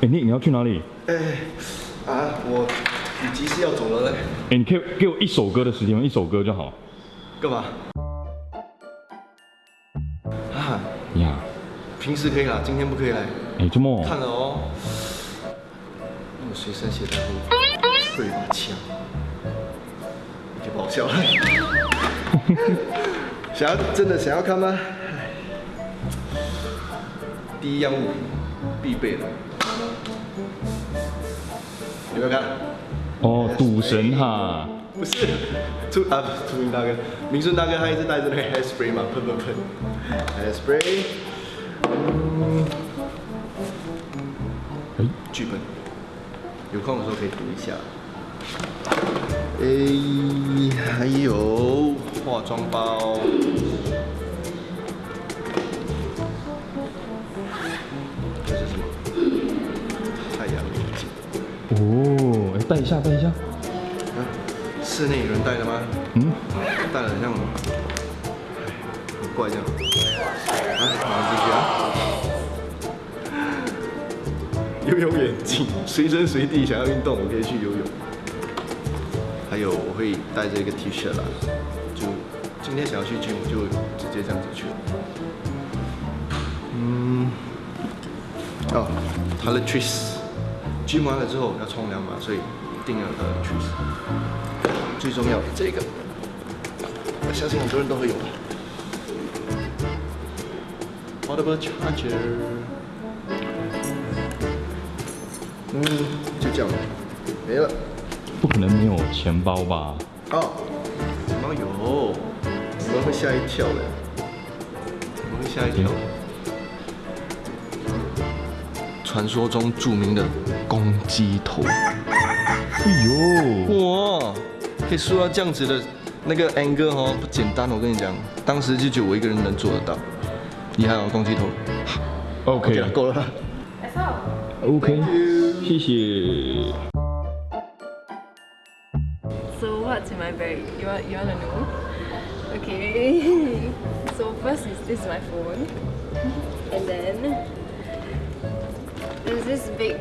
哎，你你要去哪里？哎，啊，我有急事要走了嘞。哎，你可以给我一首歌的时间吗？一首歌就好。干嘛？啊，呀，平时可以啦，今天不可以来。哎，周末看了哦，我随身携带会会一把枪，你就不好笑了。想要真的想要看吗？第一样物品必备的，有没有看？哦，赌神哈。不是，出啊，朱明大哥，明顺大哥他一直带着那个 hairspray 嘛，喷喷喷，hairspray。嗯，哎，剧本，有空的时候可以读一下。哎，还有化妆包。哦，哎，戴一下，戴一下。室内有人戴的吗？嗯，戴了很像，很怪这样。来，马上继续啊！游泳眼镜，随身随地想要运动，我可以去游泳。还有，我会带着一个 T 恤啦，就今天想要去 gym，就直接这样子去。嗯，哦，Toiletries，gym 完了之后要冲凉嘛，所以一定要 Toiletries。最重要的这个，我相信很多人都会有。Portable charger，嗯，就这样，没了。不可能没有钱包吧？哦，钱包有，你们会吓一跳的，你们会吓一跳。传说中著名的公鸡头。哎呦，哇！可以说到这样子的那个 angle 哦，不简单，我跟你讲，当时就只有我一个人能做得到，厉害哦，公鸡头。OK 了，够了。OK，谢谢。So what's in my bag? You want you wanna know? Okay. So first is this is my phone, and then there's this big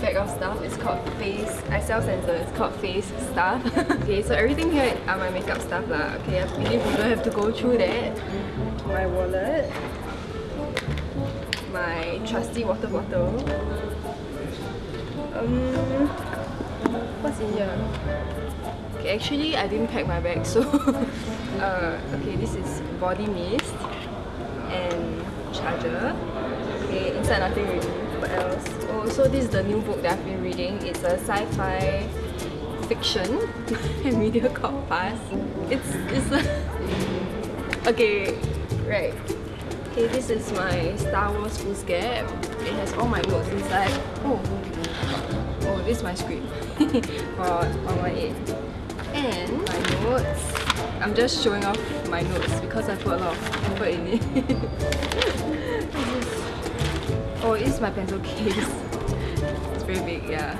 bag of stuff. It's called face. I sell sensor. It's called face stuff. okay, so everything here are my makeup stuff lah. Okay, I believe you don't have to go through that. My wallet. My trusty water bottle. Um, what's in here? Okay, actually I didn't pack my bag, so uh, okay, this is body mist and charger. Okay, inside nothing really. Else? Oh, so this is the new book that I've been reading. It's a sci-fi fiction media called Fast. It's it's a okay, right. Okay, this is my Star Wars foolscap. It has all my notes inside. Oh, oh, this is my script for 118. And my notes. I'm just showing off my notes because I put a lot of effort in it. It's my pencil case. It's very big, yeah.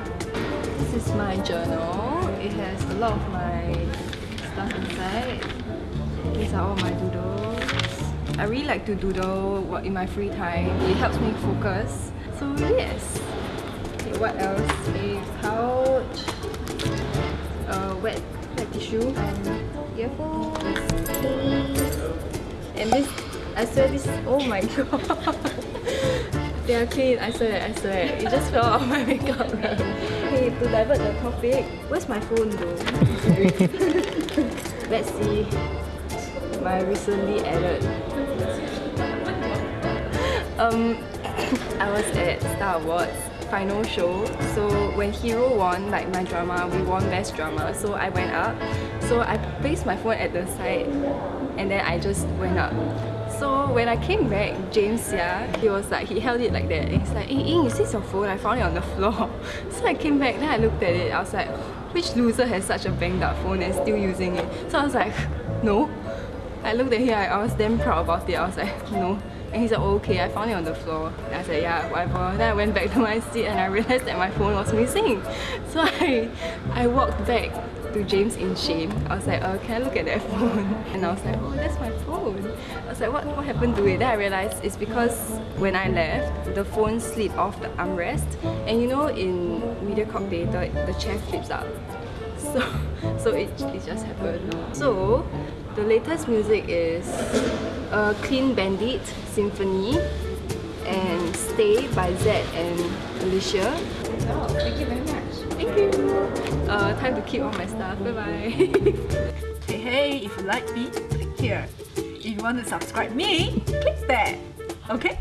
This is my journal. It has a lot of my stuff inside. These are all my doodles. I really like to doodle what in my free time. It helps me focus. So yes. Okay, what else? A pouch, a wet, wet tissue, and earphones. And this, I swear this, oh my god. They are clean, I swear, I swear. It just fell out of my makeup. hey, to divert the topic, where's my phone though? Let's see my recently added. Um, I was at Star Awards final show. So when Hero won, like my drama, we won best drama. So I went up. So I placed my phone at the side and then I just went up. So when I came back, James, yeah, he was like, he held it like that. And he's like, hey, Ying, is this your phone? I found it on the floor. So I came back, then I looked at it. I was like, which loser has such a banged up phone and still using it? So I was like, no. I looked at him, I was damn proud about it. I was like, no. And he said, oh, okay, I found it on the floor. And I said, yeah, whatever. Then I went back to my seat and I realized that my phone was missing. So I, I walked back to James in shame. I was like, uh, can I look at that phone? And I was like, oh, that's my phone. I was like, what, what happened to it? Then I realized it's because when I left, the phone slid off the armrest. And you know, in Mediacorp Theatre, the chair flips up. So, so it, it just happened. So, the latest music is a Clean Bandit Symphony and Stay by Zedd and Alicia. Oh, thank you very much. Uh, time to keep all my stuff. Bye bye. Hey, hey, if you like me, click here. If you want to subscribe me, click there. Okay?